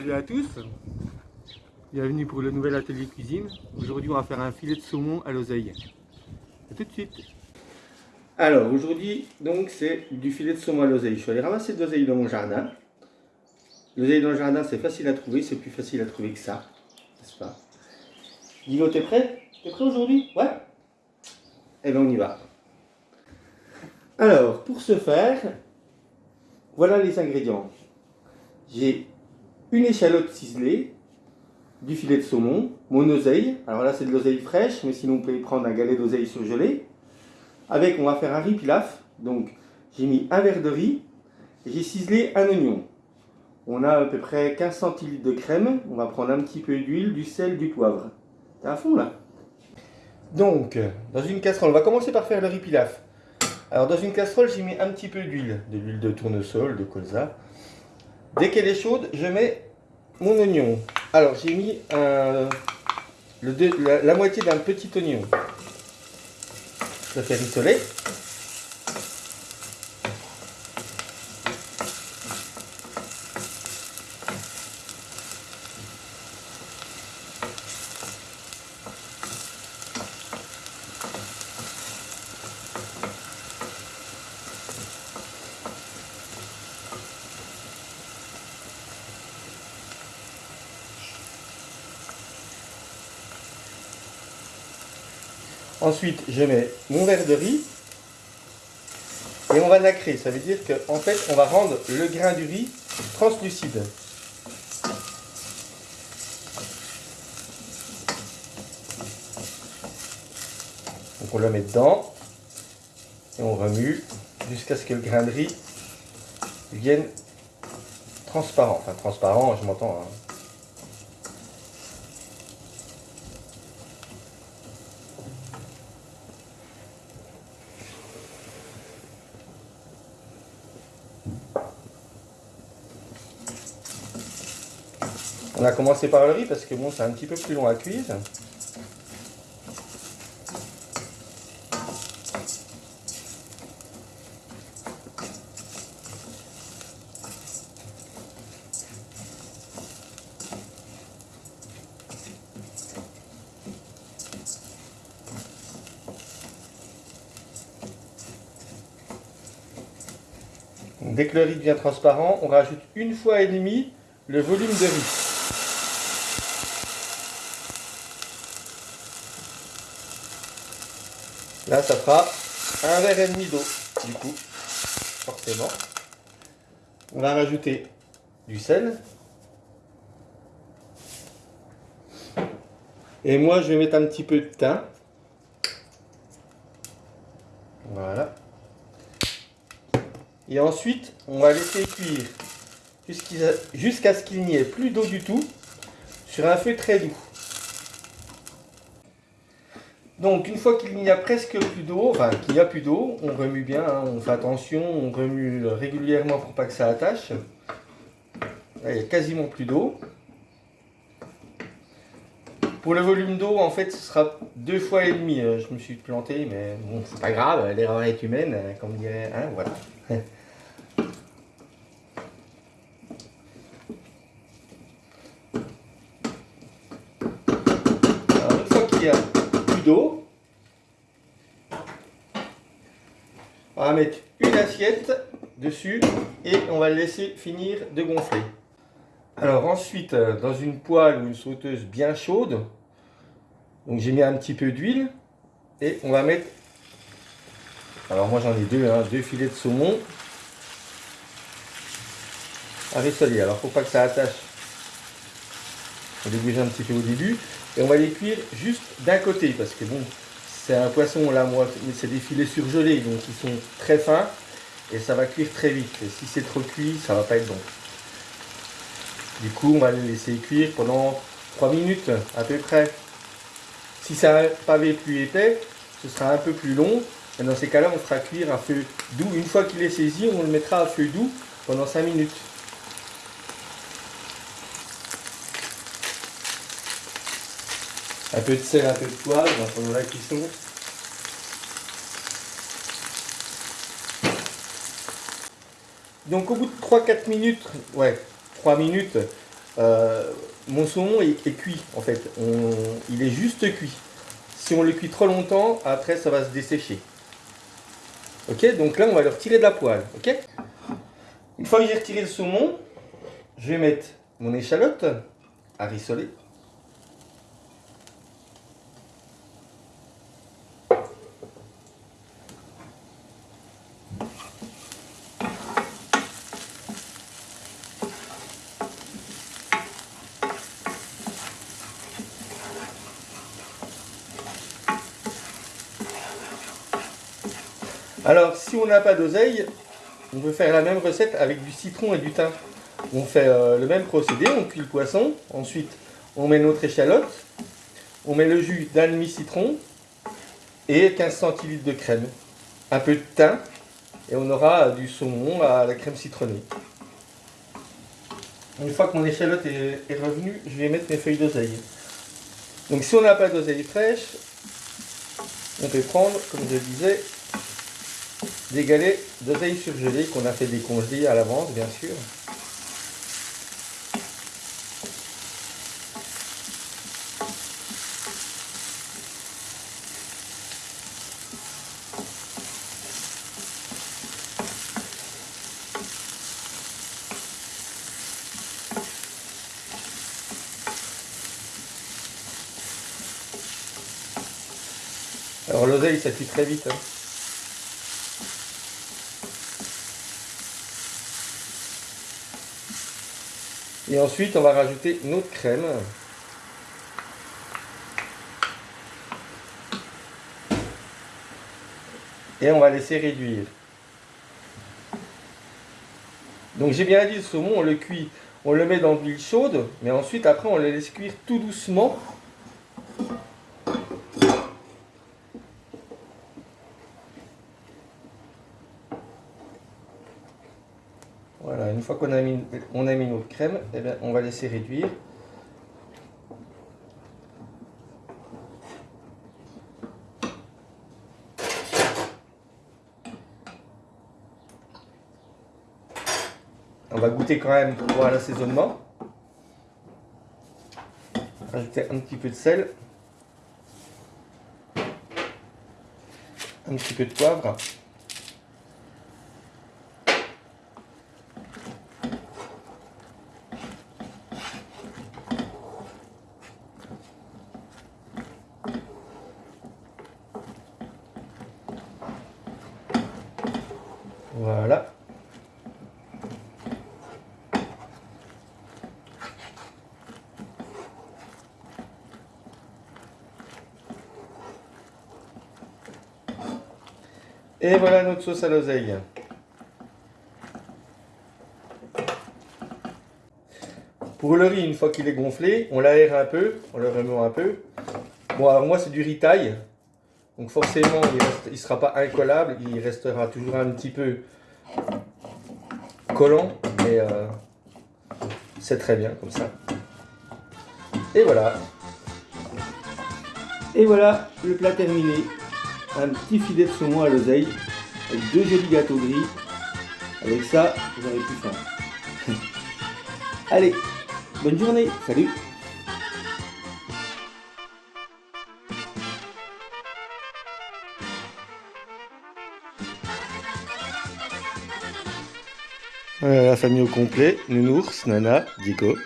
Salut à tous Bienvenue pour le nouvel atelier cuisine. Aujourd'hui on va faire un filet de saumon à l'oseille. A tout de suite Alors aujourd'hui donc c'est du filet de saumon à l'oseille. Je suis allé ramasser de l'oseille dans mon jardin. L'oseille dans le jardin c'est facile à trouver, c'est plus facile à trouver que ça. N'est-ce pas? Guillaume t'es prêt? T'es prêt aujourd'hui? Ouais? Eh bien on y va. Alors pour ce faire, voilà les ingrédients. J'ai une échalote ciselée, du filet de saumon, mon oseille, alors là c'est de l'oseille fraîche, mais sinon vous pouvez prendre un galet d'oseille surgelé. Avec, on va faire un riz pilaf, donc j'ai mis un verre de riz, j'ai ciselé un oignon. On a à peu près 15 centilitres de crème, on va prendre un petit peu d'huile, du sel, du poivre. T'es à fond là Donc, dans une casserole, on va commencer par faire le riz pilaf. Alors dans une casserole, j'ai mis un petit peu d'huile, de l'huile de tournesol, de colza. Dès qu'elle est chaude, je mets mon oignon. Alors j'ai mis la, moitié d'un petit oignon. Je fais rissoler. Ensuite, je mets mon verre de riz et on va nacrer. Ça veut dire qu'en fait, on va rendre le grain du riz translucide. Donc on le met dedans et on remue jusqu'à ce que le grain de riz vienne transparent. Enfin transparent, je m'entends. Hein. On a commencé par le riz parce que bon, c'est un petit peu plus long à cuire. Dès que le riz devient transparent, on rajoute une fois et demi le volume de riz. Là, ça fera un verre et demi d'eau, du coup, forcément. On va rajouter du sel. Et moi, je vais mettre un petit peu de thym. Voilà. Et ensuite, on va laisser cuire jusqu'à ce qu'il n'y ait plus d'eau du tout sur un feu très doux. Donc une fois qu'il n'y a presque plus d'eau, enfin qu'il n'y a plus d'eau, on remue bien, hein, on fait attention, on remue régulièrement pour pas que ça attache. il n'y a quasiment plus d'eau. Pour le volume d'eau, en fait, ce sera deux fois et demi. Euh, je me suis planté, mais bon, c'est pas grave, l'erreur est humaine, euh, comme dirait, hein, voilà. Alors, une fois qu'il y a d'eau. On va mettre une assiette dessus et on va le laisser finir de gonfler. Alors ensuite, euh, dans une poêle ou une sauteuse bien chaude, donc j'ai mis un petit peu d'huile et on va mettre, alors moi j'en ai deux, hein, deux filets de saumon à rissoler. Alors faut pas que ça attache, on les un petit peu au début. Et on va les cuire juste d'un côté parce que bon, c'est un poisson là, moi, c'est des filets surgelés donc ils sont très fins et ça va cuire très vite. Et si c'est trop cuit, ça va pas être bon. Du coup, on va les laisser cuire pendant 3 minutes à peu près. Si c'est un pavé plus épais, ce sera un peu plus long. Et dans ces cas-là, on fera cuire à feu doux. Une fois qu'il est saisi, on le mettra à feu doux pendant 5 minutes. Un peu de sel, un peu de poivre pendant la cuisson. Donc au bout de 3-4 minutes, ouais, 3 minutes, euh, mon saumon est, cuit en fait. il est juste cuit. Si on le cuit trop longtemps, après ça va se dessécher. Ok, donc là on va le retirer de la poêle. Ok? Une fois que j'ai retiré le saumon, je vais mettre mon échalote à rissoler. Alors, si on n'a pas d'oseille, on peut faire la même recette avec du citron et du thym. On fait euh, le même procédé, on cuit le poisson, ensuite on met notre échalote, on met le jus d'un demi-citron et 15 centilitres de crème, un peu de thym et on aura du saumon à la crème citronnée. Une fois que mon échalote est, est revenue, je vais mettre mes feuilles d'oseille. Donc si on n'a pas d'oseille fraîche, on peut prendre, comme je disais, des galets d'oseille surgelée qu'on a fait décongeler à l'avance, bien sûr. Alors l'oseille ça très vite. Hein. Et ensuite, on va rajouter notre crème. Et on va laisser réduire. Donc j'ai bien dit le saumon, on le cuit, on le met dans l'huile chaude, mais ensuite après on le laisse cuire tout doucement Voilà, une fois qu'on a mis, notre crème, eh bien, on va laisser réduire. On va goûter quand même pour voir l'assaisonnement. Rajouter un petit peu de sel. Un petit peu de poivre. Voilà. Et voilà notre sauce à l'oseille. Pour le riz, une fois qu'il est gonflé, on l'aère un peu, on le remet un peu. Bon, alors moi, c'est du riz taille. Donc forcément, il ne sera pas incollable, il restera toujours un petit peu collant, mais euh, c'est très bien comme ça. Et voilà. Et voilà, le plat terminé. Un petit filet de saumon à l'oseille, avec deux jolis gâteaux gris. Avec ça, vous aurez plus faim. Allez, bonne journée, salut la famille au complet, Nounours, Nana, Diego.